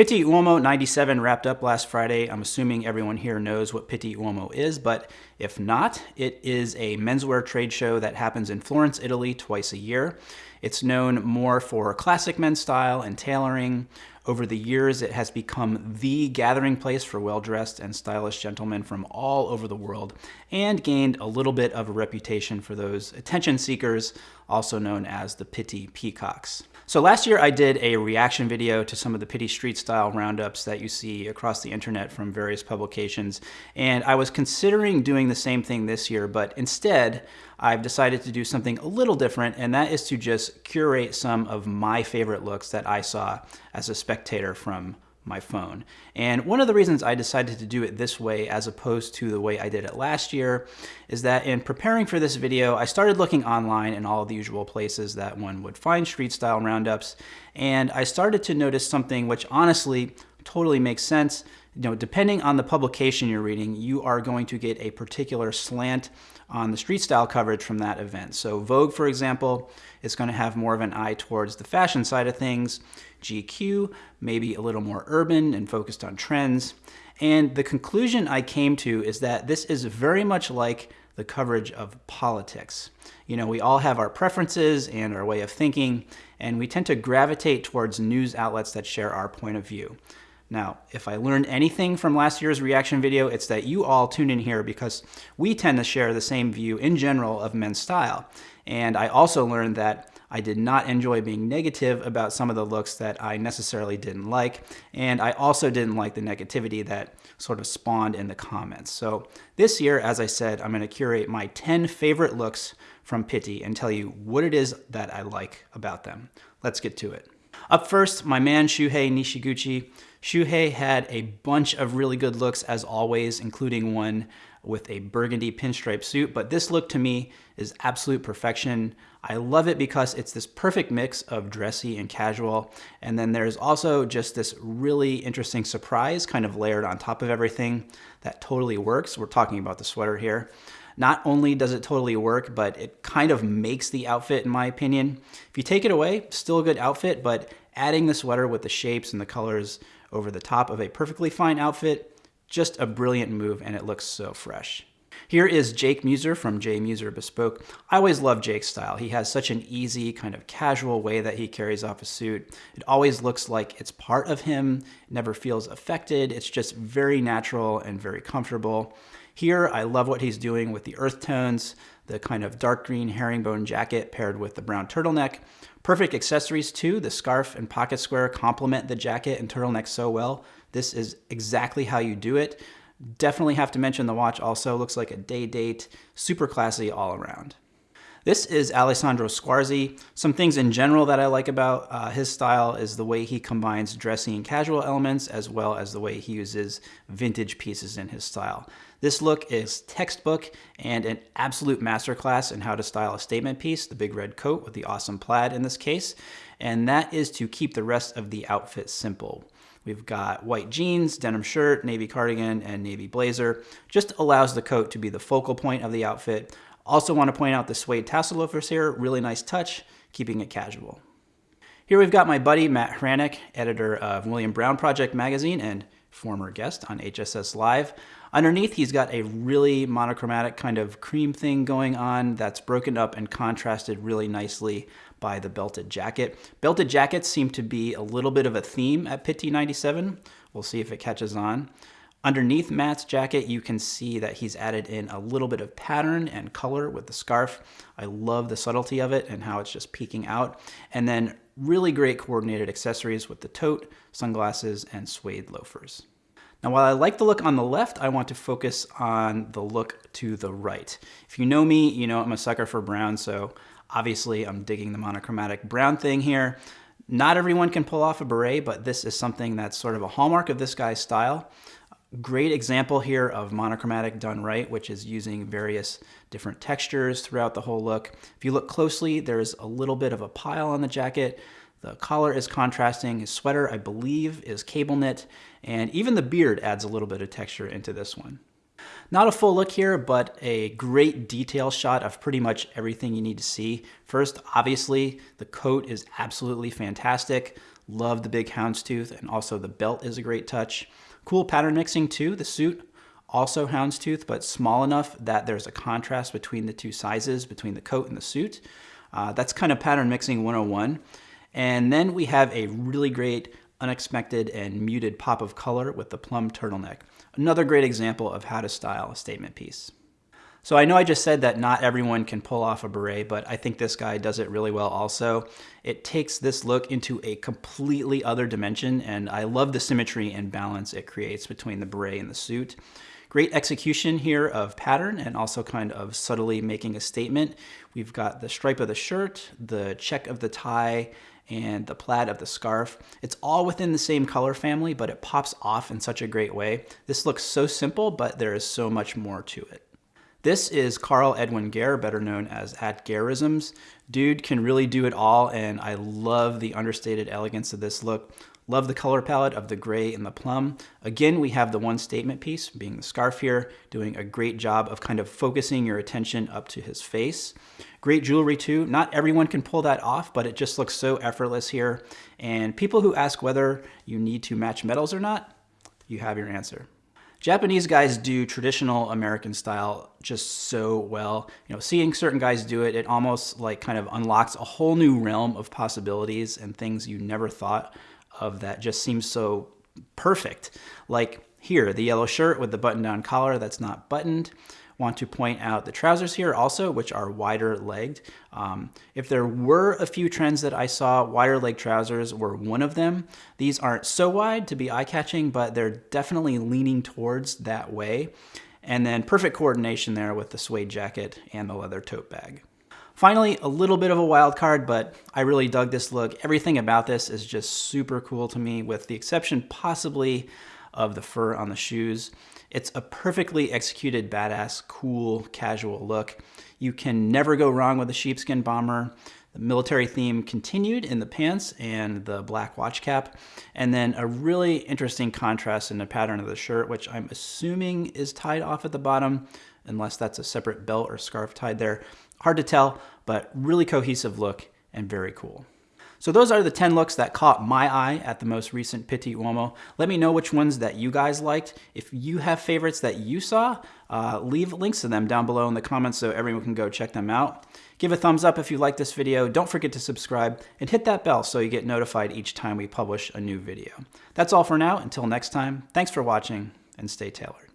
Pitti Uomo 97 wrapped up last Friday. I'm assuming everyone here knows what Pitti Uomo is, but if not, it is a menswear trade show that happens in Florence, Italy twice a year. It's known more for classic men's style and tailoring. Over the years, it has become the gathering place for well-dressed and stylish gentlemen from all over the world and gained a little bit of a reputation for those attention seekers, also known as the Pitti Peacocks. So last year I did a reaction video to some of the Pitti Street style roundups that you see across the internet from various publications. And I was considering doing the same thing this year, but instead I've decided to do something a little different, and that is to just curate some of my favorite looks that I saw as a spectator from my phone. And one of the reasons I decided to do it this way as opposed to the way I did it last year is that in preparing for this video, I started looking online in all the usual places that one would find street style roundups. And I started to notice something which honestly totally makes sense. You know, depending on the publication you're reading, you are going to get a particular slant on the street style coverage from that event. So Vogue, for example, is going to have more of an eye towards the fashion side of things. GQ, maybe a little more urban and focused on trends. And the conclusion I came to is that this is very much like the coverage of politics. You know, we all have our preferences and our way of thinking, and we tend to gravitate towards news outlets that share our point of view. Now, if I learned anything from last year's reaction video, it's that you all tune in here because we tend to share the same view in general of men's style. And I also learned that I did not enjoy being negative about some of the looks that I necessarily didn't like, and I also didn't like the negativity that sort of spawned in the comments. So this year, as I said, I'm going to curate my 10 favorite looks from Pitti and tell you what it is that I like about them. Let's get to it. Up first, my man Shuhei Nishiguchi. Shuhei had a bunch of really good looks as always, including one with a burgundy pinstripe suit, but this look to me is absolute perfection. I love it because it's this perfect mix of dressy and casual. And then there's also just this really interesting surprise kind of layered on top of everything that totally works. We're talking about the sweater here. Not only does it totally work, but it kind of makes the outfit in my opinion. If you take it away, still a good outfit, but adding the sweater with the shapes and the colors over the top of a perfectly fine outfit just a brilliant move and it looks so fresh. Here is Jake Mueser from J Mueser Bespoke. I always love Jake's style. He has such an easy, kind of casual way that he carries off a suit. It always looks like it's part of him, never feels affected. It's just very natural and very comfortable. Here, I love what he's doing with the earth tones, the kind of dark green herringbone jacket paired with the brown turtleneck. Perfect accessories too. The scarf and pocket square complement the jacket and turtleneck so well. This is exactly how you do it. Definitely have to mention the watch also. Looks like a day date. Super classy all around. This is Alessandro Squarzi. Some things in general that I like about uh, his style is the way he combines dressy and casual elements as well as the way he uses vintage pieces in his style. This look is textbook and an absolute masterclass in how to style a statement piece, the big red coat with the awesome plaid in this case, and that is to keep the rest of the outfit simple. We've got white jeans, denim shirt, navy cardigan, and navy blazer. Just allows the coat to be the focal point of the outfit. Also want to point out the suede tassel loafers here, really nice touch, keeping it casual. Here we've got my buddy Matt Hranek, editor of William Brown Project magazine and former guest on HSS Live. Underneath, he's got a really monochromatic kind of cream thing going on that's broken up and contrasted really nicely by the belted jacket. Belted jackets seem to be a little bit of a theme at Pitti 97. We'll see if it catches on. Underneath Matt's jacket, you can see that he's added in a little bit of pattern and color with the scarf. I love the subtlety of it and how it's just peeking out. And then really great coordinated accessories with the tote, sunglasses, and suede loafers. Now, while I like the look on the left, I want to focus on the look to the right. If you know me, you know I'm a sucker for brown, so obviously I'm digging the monochromatic brown thing here. Not everyone can pull off a beret, but this is something that's sort of a hallmark of this guy's style. Great example here of monochromatic done right, which is using various different textures throughout the whole look. If you look closely, there's a little bit of a pile on the jacket. The collar is contrasting. His sweater, I believe, is cable knit. And even the beard adds a little bit of texture into this one. Not a full look here, but a great detail shot of pretty much everything you need to see. First, obviously, the coat is absolutely fantastic. Love the big houndstooth, and also the belt is a great touch. Cool pattern mixing too. The suit also houndstooth, but small enough that there's a contrast between the two sizes, between the coat and the suit. Uh, that's kind of pattern mixing 101. And then we have a really great unexpected and muted pop of color with the plum turtleneck. Another great example of how to style a statement piece. So I know I just said that not everyone can pull off a beret, but I think this guy does it really well also. It takes this look into a completely other dimension, and I love the symmetry and balance it creates between the beret and the suit. Great execution here of pattern and also kind of subtly making a statement. We've got the stripe of the shirt, the check of the tie, and the plaid of the scarf. It's all within the same color family, but it pops off in such a great way. This looks so simple, but there is so much more to it. This is Carl Edwin Gare, better known as at Garisms. Dude can really do it all, and I love the understated elegance of this look. Love the color palette of the gray and the plum. Again, we have the one statement piece, being the scarf here, doing a great job of kind of focusing your attention up to his face. Great jewelry too. Not everyone can pull that off, but it just looks so effortless here. And people who ask whether you need to match metals or not, you have your answer. Japanese guys do traditional American style just so well. You know, seeing certain guys do it, it almost like kind of unlocks a whole new realm of possibilities and things you never thought of that just seems so perfect. Like here, the yellow shirt with the button-down collar that's not buttoned. Want to point out the trousers here also, which are wider legged. Um, if there were a few trends that I saw, wider leg trousers were one of them. These aren't so wide to be eye-catching, but they're definitely leaning towards that way. And then perfect coordination there with the suede jacket and the leather tote bag. Finally, a little bit of a wild card, but I really dug this look. Everything about this is just super cool to me, with the exception possibly of the fur on the shoes. It's a perfectly executed, badass, cool, casual look. You can never go wrong with a sheepskin bomber. The military theme continued in the pants and the black watch cap. And then a really interesting contrast in the pattern of the shirt, which I'm assuming is tied off at the bottom, unless that's a separate belt or scarf tied there. Hard to tell, but really cohesive look and very cool. So those are the 10 looks that caught my eye at the most recent Pitti Uomo. Let me know which ones that you guys liked. If you have favorites that you saw, uh, leave links to them down below in the comments so everyone can go check them out. Give a thumbs up if you like this video. Don't forget to subscribe and hit that bell so you get notified each time we publish a new video. That's all for now. Until next time, thanks for watching and stay tailored.